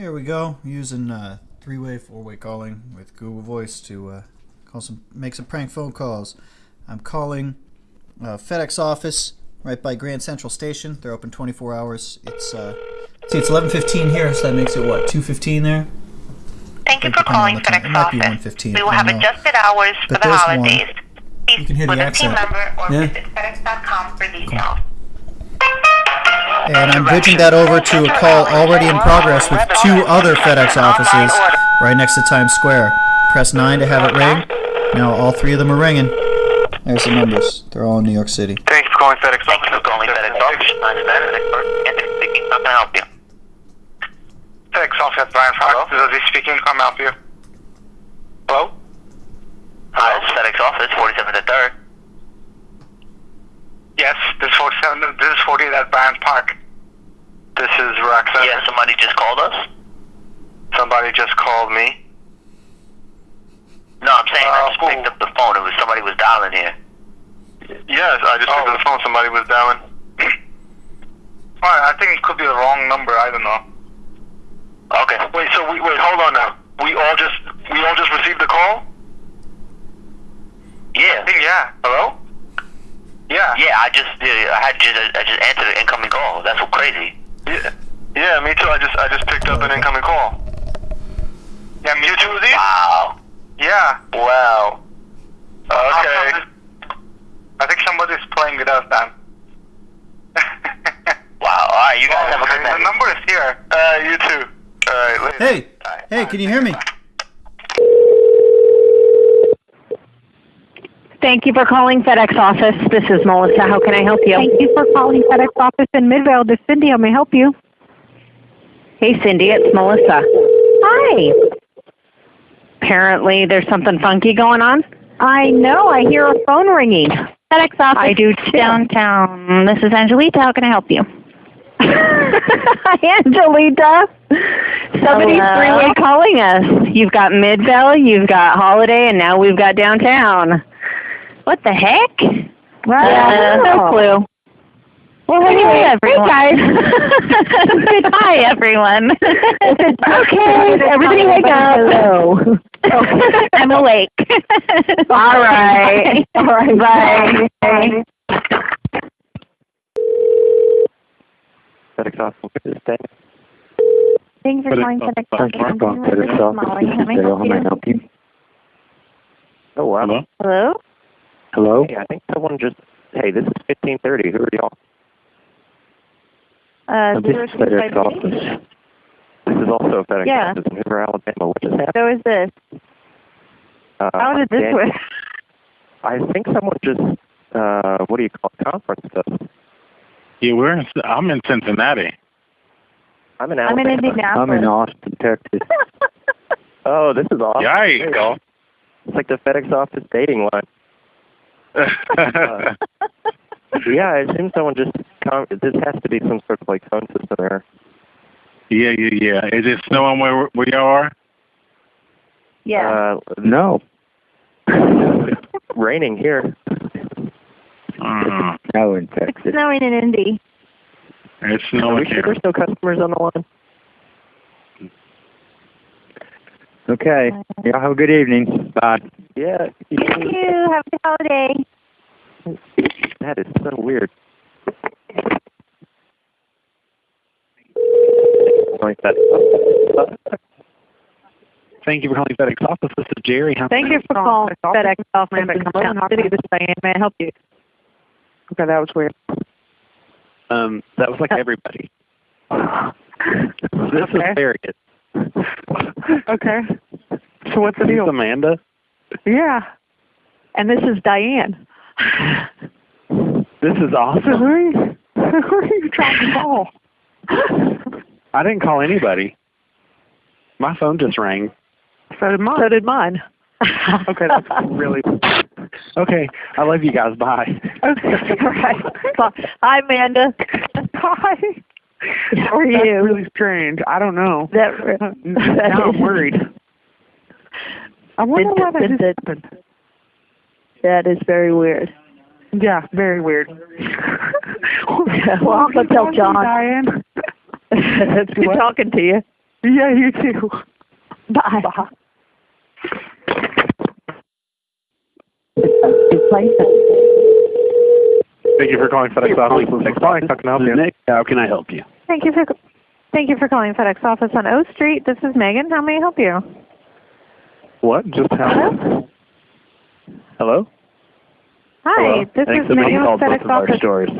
Here we go, using uh, three-way, four-way calling with Google Voice to uh, call some, make some prank phone calls. I'm calling uh, FedEx office right by Grand Central Station. They're open 24 hours. It's uh, see, it's 11:15 here, so that makes it what 2:15 there. Thank you for calling the. FedEx It might be office. 1:15, We will have adjusted hours for But the there's one. holidays. Please You can hear the with a accent. team member or Yeah. visit FedEx.com for details. And I'm bridging that over to a call already in progress with two other FedEx offices right next to Times Square. Press 9 to have it ring. Now all three of them are ringing. There's the numbers. They're all in New York City. Thank you for calling FedEx Thank you for calling FedEx office. My name is Anthony speaking. How can I help you? FedEx office Bryant Park. This is speaking. How may I help you? Hello? Hi, this FedEx office, 47th and 3rd. Yes, this is 47. This is 48 at Bryant Park. This is Roxanne. Yeah, somebody just called us? Somebody just called me. No, I'm saying I Uh, just who? picked up the phone. It was somebody was dialing here. Yes, I just picked up the phone. Somebody was dialing. Alright, I think it could be the wrong number. I don't know. Okay. Wait, so we wait. Hold on now. We all just we all just received the call. I Yeah. think yeah. Hello? Yeah. Yeah, I just yeah, I had just uh, I just answered an incoming call. That's so crazy. Yeah. Yeah, me too. I just I just picked up an incoming call. Yeah, me too. Lee? Wow. Yeah. Wow. Uh, okay. I think somebody's playing with us, Dan. Wow. All right, you guys have a good okay. The number is here. Uh, you too. All right. later. Hey! Hey, can you hear me? Thank you for calling FedEx office. This is Melissa. How can I help you? Thank you for calling FedEx office in Midvale. This is Cindy. How may I help you? Hey, Cindy, it's Melissa. Hi. Apparently, there's something funky going on. I know. I hear a phone ringing. FedEx office. I do too. Downtown. This is Angelita. How can I help you? Angelita, somebody's three-way calling us. You've got Midvale, you've got Holladay, and now we've got downtown. What the heck? Well, Yeah, no clue. Well, anyway, Hey, everyone. guys. Goodbye, everyone. okay, everybody wake up. Hello. Okay. I'm awake. All right. All right. Bye. Bye. FedEx office this day. Thank you for calling FedEx office. I'm Call dealing FedEx Molly. office How this may I help How may I you? help you? Oh wow. Hello. Hello? Hello. Hey, I think someone just. Hey, this is fifteen thirty. Who are y'all? Uh, this is two FedEx office. This is also FedEx Yeah. office in Hoover, Alabama. What just happened? So is this. Uh, How did this Dan- work? I think someone just. Uh, what do you call it? Conference us. Yeah, we're in, I'm in Cincinnati. I'm in Alabama. I'm in Alabama. Indianapolis. Austin, Texas. oh, this is awesome. There you go. Yikes. It's like the FedEx office dating line. Uh, yeah, I assume someone just. Con- this has to be some sort of like phone system error. yeah, yeah, yeah. Is it snowing where where y'all are? yeah. Uh, no. Raining here. Mm, No, in it's snowing in Indy. it's Are we snowing sure here. there's no customers on the line? Okay. Y'all have a good evening. Bye. Yeah. you Thank you. Have a good holiday. That is so weird. Like that. Thank you for calling FedEx office. This is Jerry. How Thank you for calling FedEx office in Downtown City. This is Diane. May I help you? Okay, that was weird. Um, that was like everybody. This Okay. is Harriet. Okay. So what's the deal? Amanda. Yeah. And this is Diane. This is awesome. who are you, who are you trying to call? I didn't call anybody. My phone just rang. So did mine. So did mine. Okay, that's really. Okay, I love you guys. Bye. Okay. All right. Bye. Hi, Amanda. Hi. How are That's you? really strange. I don't know. That, now I'm worried. I wonder why that did- just happened. That is very weird. Yeah, very weird. well, I'll go tell John. Diane. It's good What? talking to you. Yeah, you too. Bye. Bye. Thank you for calling FedEx office. Thanks for calling. How can I help you? Nick, how can I help you? Thank you for thank you for calling FedEx office on O Street. This is Megan. How may I help you? What? Just how? Hello? Hi, Hello. this I think is somebody Megan called with both FedEx of our office. stores.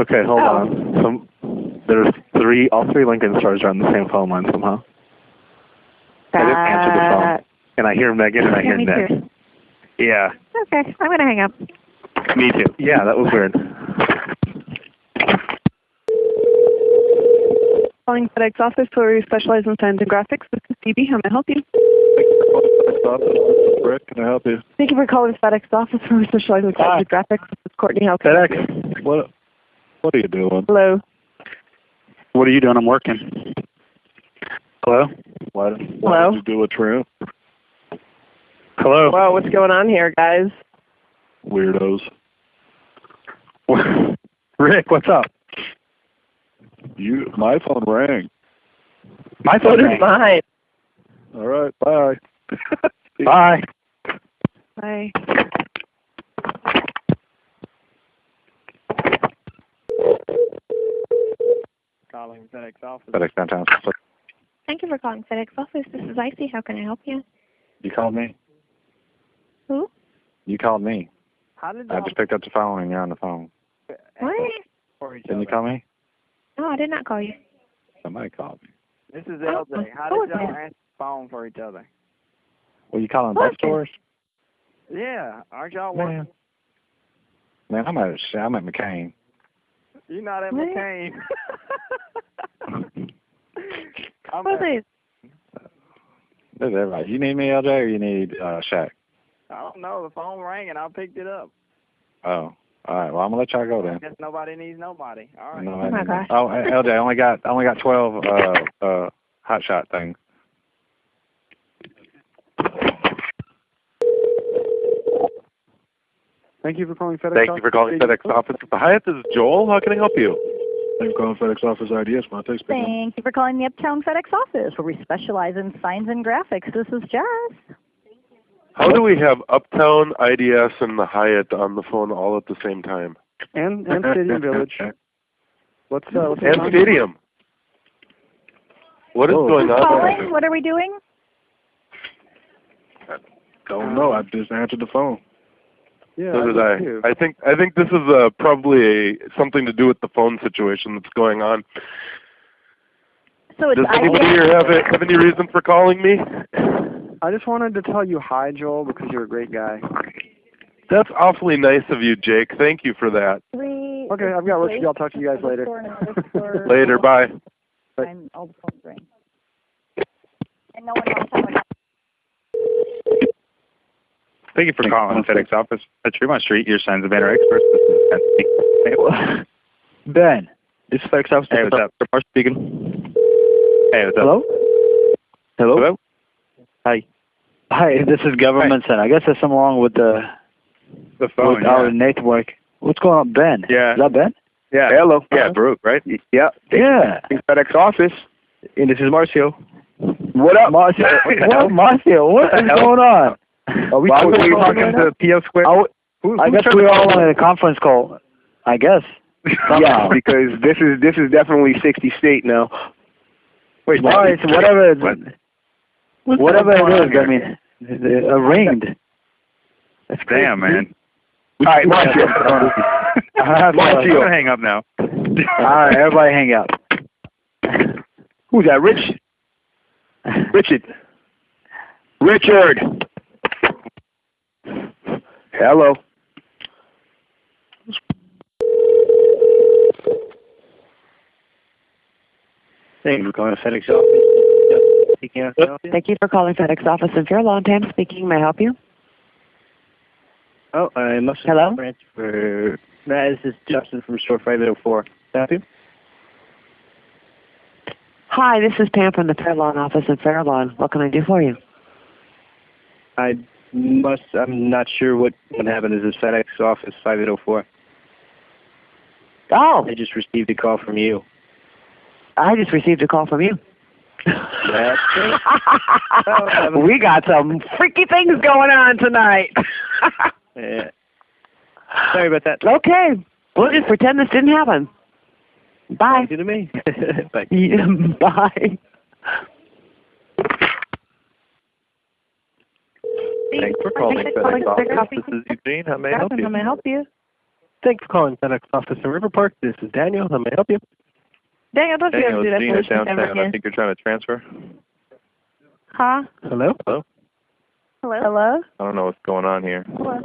Okay, hold Oh. on. Some, there's three, all three Lincoln stores are on the same phone line somehow. I didn't answer the phone. That- And I hear Megan and I hear me Nick. too. Yeah, Okay, I'm gonna hang up. Me too. Yeah, that was weird. Calling FedEx office where we specialize in signs and graphics. This is Phoebe. How may I help you? Thank you for calling FedEx office. This is Rick. Can I help you? Thank you for calling FedEx office where we specialize in signs and graphics. This is Courtney. How can I help you? FedEx. What? What are you doing? Hello. What are you doing? I'm working. Hello? Why, why Hello? did you do a trim? Hello. Well, what's going on here, guys? Weirdos. Rick, what's up? You, my phone rang. My phone does rang. mine. All right, bye. Bye. Bye. Calling FedEx office. FedEx downtown. Thank you for calling FedEx office. This is Icy. How can I help you? You called me? Who? You called me. How did I just picked up the phone and you're on the phone. What? Didn't you call me? No, I did not call you. Somebody called me. This is Oh, LJ. How did y'all that? answer the phone for each other? Were you calling both Okay. stores? Yeah, aren't y'all Man. working? Man, I'm at I'm at McCain. You're not at What? McCain. I'm Who is at, this? This is everybody. You need me, LJ, or you need uh Shaq? I don't know. The phone rang and I picked it up. Oh. All right. Well, I'm gonna let y'all go I then. guess nobody needs nobody. All right. No, Oh my gosh. Oh, LJ, I only got I only got twelve uh uh hot shot things. Thank you for calling FedEx Thank you for calling FedEx office. The Hyatt this is Joel. How can I help you? Thank you for calling FedEx office IDS. My text Thank you for calling the Uptown FedEx office where we specialize in signs and graphics. This is Jess. How do we have Uptown, IDS, and the Hyatt on the phone all at the same time? And and Stadium Village. What's uh what's And? Stadium. What is Whoa. going on? Calling? What are we doing? I Don't know. I just answered the phone. Yeah, So did did I. too. I think I think this is uh, probably a something to do with the phone situation that's going on. So it's Does anybody IDS. here have, a, have any reason for calling me? I just wanted to tell you hi, Joel, because you're a great guy. That's awfully nice of you, Jake. Thank you for that. Three. Okay, I've got work to do. I'll talk to you guys later. Store and another store. Later, bye. And all the phones ring. And no one knows how it Thank you for calling FedEx office at Tremont Street, your signs and banner experts. This is Ben speaking. Ben, this is FedEx office. Hey, what's up? Tremont speaking. Hey, what's up? Hello? Hello? Hello? Hi. Hi, this is Government Center. I guess there's something wrong with the The phone, with our network. What's going on, Ben? Yeah. Is that Ben? Yeah. Hello. Yeah, Brooke, right? Yeah. Yeah. In FedEx office. And this is Marcio. What up, Marcio? what, up, Marcio? What is going on? Are we Well, supposed to be I'm- talking to PO Square? I, Who- I guess we're all on a conference call. I guess. yeah, because this is this is definitely 60 state now. Wait, right, so whatever, What? Whatever it is, I mean, it, uh, ringed. That's Damn, man. All right, Marcio. I have to- Marcio. I'm hang up now. All right, everybody hang up. Who's that? Rich? Richard. Richard. Hello. Thank you for calling FedEx office. Speaking of Thank you for calling FedEx office in Fairlawn. Tam speaking. May I help you? Oh, I must have Hello? branch for Matt, this is Justin from store five eight oh four. Thank you. Hi, this is Pam from the Fairlawn office in Fairlawn. What can I do for you? I must I'm not sure what what happened. Is this FedEx office five eight oh four? Oh, I just received a call from you. I just received a call from you. That's we got some freaky things going on tonight. Yeah. Sorry about that. okay, we'll just pretend this didn't happen. Bye. You to me. Bye. Yeah, bye. Thanks for calling Thanks for calling FedEx FedEx office. This is Eugene. How may I help How may I help you? Thanks for calling FedEx office in River Park. This is Daniel. How may I help you? Daniel, don't you Daniel, ever do it's that Gene at foolishness downtown. I think you're trying to transfer. Huh? Hello? Hello? Hello? Hello? I don't know what's going on here. Hello?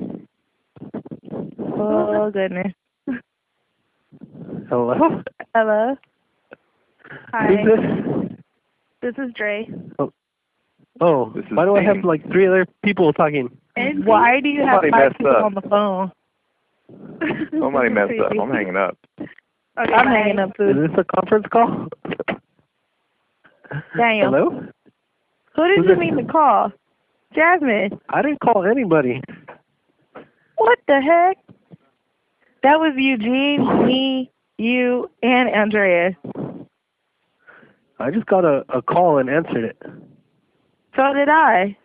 Oh, goodness. Hello? Hello? Hi. Who's this? This is Dre. Oh, oh This is why do I have like three other people talking? And why do you have Somebody five people up. on the phone? Somebody messed up. I'm hanging up. Okay, I'm hanging up, Is this a conference call? Daniel. Hello? Who did Who's you this? mean to call? Jasmine. I didn't call anybody. What the heck? That was Eugene, me, you, and Andrea. I just got a, a call and answered it. So did I.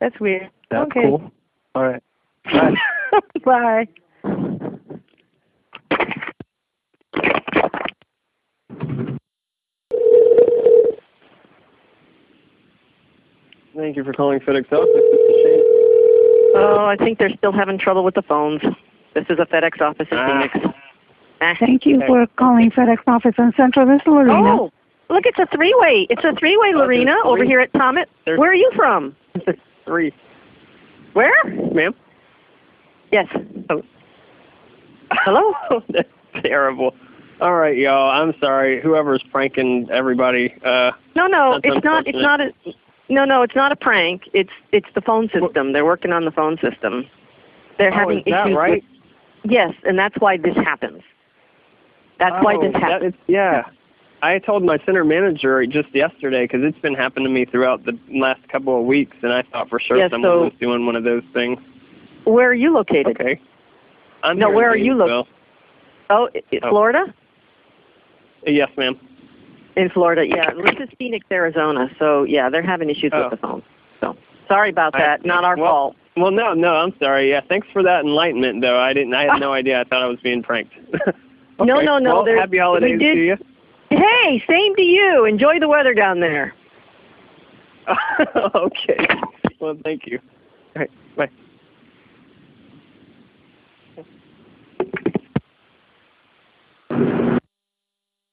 That's weird. That's okay. cool. All right. Bye. Bye. Thank you for calling FedEx office. This is Shane. Oh, I think they're still having trouble with the phones. This is a FedEx office in Ah. Phoenix. Ah. Thank you for calling FedEx office in Central. This is Lorena. Oh, look, it's a three-way. It's a three-way, Oh, Lorena, there's over here at Thomas. There's- Where are you from? Three. Where? Ma'am? Yes. Oh. Hello? That's terrible. All right, y'all. I'm sorry. Whoever's pranking everybody. Uh, No, no, it's not. It's not a. No, no, it's not a prank. It's it's the phone system. They're working on the phone system. They're Oh, having is that issues. right? With, yes, and that's why this happens. That's why oh, this happens. is- yeah. I told my center manager just yesterday because it's been happening to me throughout the last couple of weeks, and I thought for sure Yeah, someone so- was doing one of those things. Where are you located? Okay. I'm No, where are you lo- Gainesville. Oh, Oh. Florida. Yes, ma'am. In Florida, yeah. This is Phoenix, Arizona. So yeah, they're having issues Oh. with the phone. So sorry about I- that. Not our well, fault. Well, no, no, I'm sorry. Yeah, thanks for that enlightenment, though. I didn't. I had no idea. I thought I was being pranked. No, Okay. no, no. Well, happy holidays did, to you. Hey, same to you. Enjoy the weather down there. okay. Well, thank you. All right. Bye.